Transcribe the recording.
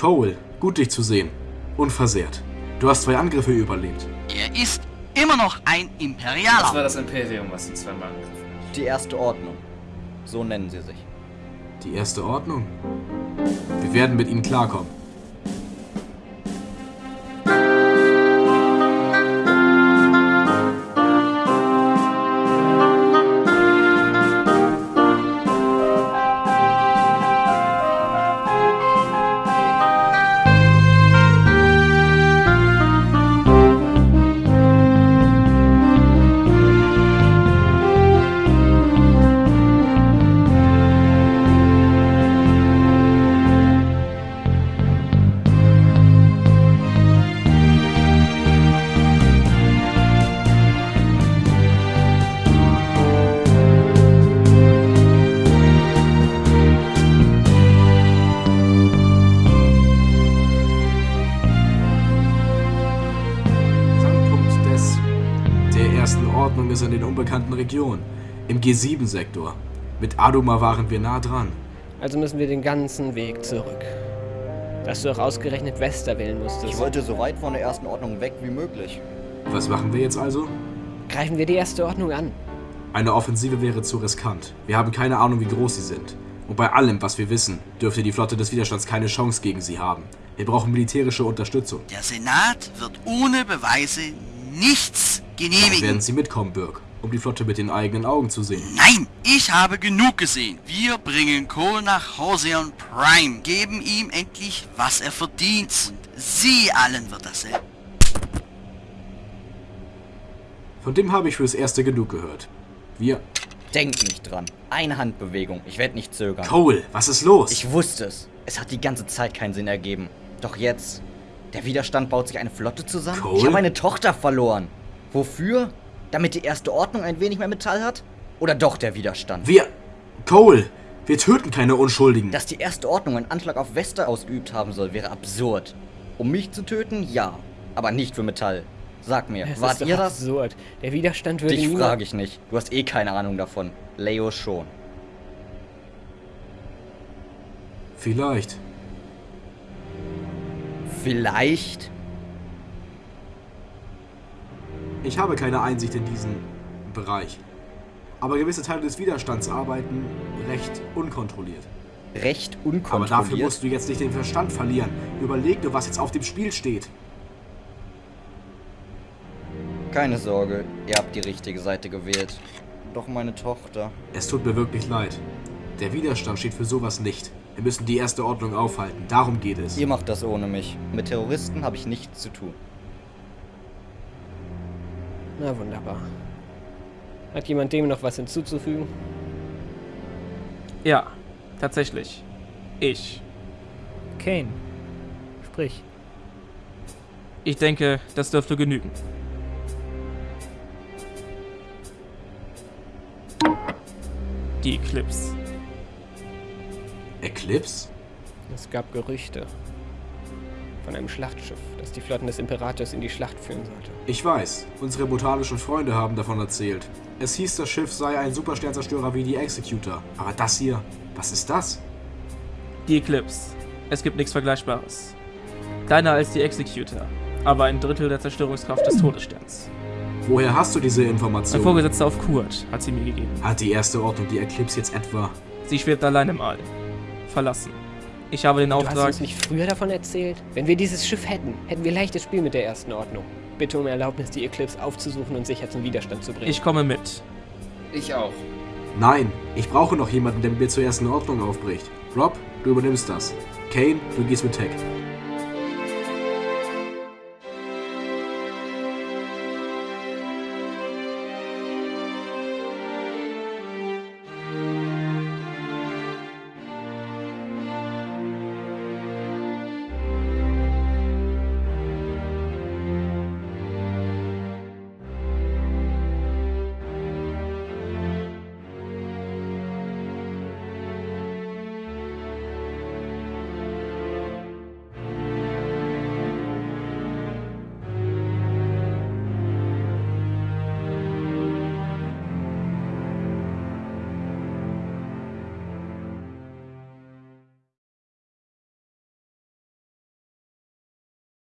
Cole, gut dich zu sehen. Unversehrt. Du hast zwei Angriffe überlebt. Er ist immer noch ein Das Imperialer. war das Imperium, was ihn zweimal angegriffen hat. Die erste Ordnung. So nennen sie sich. Die erste Ordnung. Wir werden mit ihnen klarkommen. Ordnung ist in den unbekannten Regionen. Im G7-Sektor. Mit Aduma waren wir nah dran. Also müssen wir den ganzen Weg zurück. Dass du auch ausgerechnet Wester wählen musstest. Ich wollte so weit von der ersten Ordnung weg wie möglich. Was machen wir jetzt also? Greifen wir die erste Ordnung an. Eine Offensive wäre zu riskant. Wir haben keine Ahnung, wie groß sie sind. Und bei allem, was wir wissen, dürfte die Flotte des Widerstands keine Chance gegen sie haben. Wir brauchen militärische Unterstützung. Der Senat wird ohne Beweise nichts Dann genehmigen. werden sie mitkommen, Burke, um die Flotte mit den eigenen Augen zu sehen. Nein, ich habe genug gesehen. Wir bringen Cole nach Hauseon Prime, geben ihm endlich, was er verdient. Und sie allen wird dasselbe. Von dem habe ich fürs Erste genug gehört. Wir... Denk nicht dran. Eine Handbewegung. Ich werde nicht zögern. Cole, was ist los? Ich wusste es. Es hat die ganze Zeit keinen Sinn ergeben. Doch jetzt. Der Widerstand baut sich eine Flotte zusammen. Cole? Ich habe meine Tochter verloren. Wofür? Damit die erste Ordnung ein wenig mehr Metall hat? Oder doch der Widerstand? Wir... Cole, wir töten keine Unschuldigen. Dass die erste Ordnung einen Anschlag auf Wester ausgeübt haben soll, wäre absurd. Um mich zu töten, ja. Aber nicht für Metall. Sag mir, Das wart ihr das? absurd. Der Widerstand würde Dich frage ich nicht. Du hast eh keine Ahnung davon. Leo schon. Vielleicht. Vielleicht? Ich habe keine Einsicht in diesen Bereich. Aber gewisse Teile des Widerstands arbeiten recht unkontrolliert. Recht Aber unkontrolliert. dafür musst du jetzt nicht den Verstand verlieren. Überleg nur, was jetzt auf dem Spiel steht. Keine Sorge, ihr habt die richtige Seite gewählt. Doch meine Tochter. Es tut mir wirklich leid. Der Widerstand steht für sowas nicht. Wir müssen die erste Ordnung aufhalten. Darum geht es. Ihr macht das ohne mich. Mit Terroristen habe ich nichts zu tun. Na wunderbar. Hat jemand dem noch was hinzuzufügen? Ja, tatsächlich. Ich. Kane. Sprich. Ich denke, das dürfte genügen. Die Eclipse. Eclipse? Es gab Gerüchte von einem Schlachtschiff, das die Flotten des Imperators in die Schlacht führen sollte. Ich weiß. Unsere botanischen Freunde haben davon erzählt. Es hieß, das Schiff sei ein Supersternzerstörer wie die Executor. Aber das hier, was ist das? Die Eclipse. Es gibt nichts Vergleichbares. Kleiner als die Executor, aber ein Drittel der Zerstörungskraft des Todessterns. Woher hast du diese Mein Information? Vorgesetzter auf Kurt hat sie mir gegeben. Hat die erste Ordnung die Eclipse jetzt etwa? Sie schwebt allein im All. Verlassen. Ich habe den Du hast Auftrag. uns nicht früher davon erzählt? Wenn wir dieses Schiff hätten, hätten wir leichtes Spiel mit der ersten Ordnung. Bitte um Erlaubnis, die Eclipse aufzusuchen und sicher zum Widerstand zu bringen. Ich komme mit. Ich auch. Nein, ich brauche noch jemanden, der mit mir zur ersten Ordnung aufbricht. Rob, du übernimmst das. Kane, du gehst mit Tech.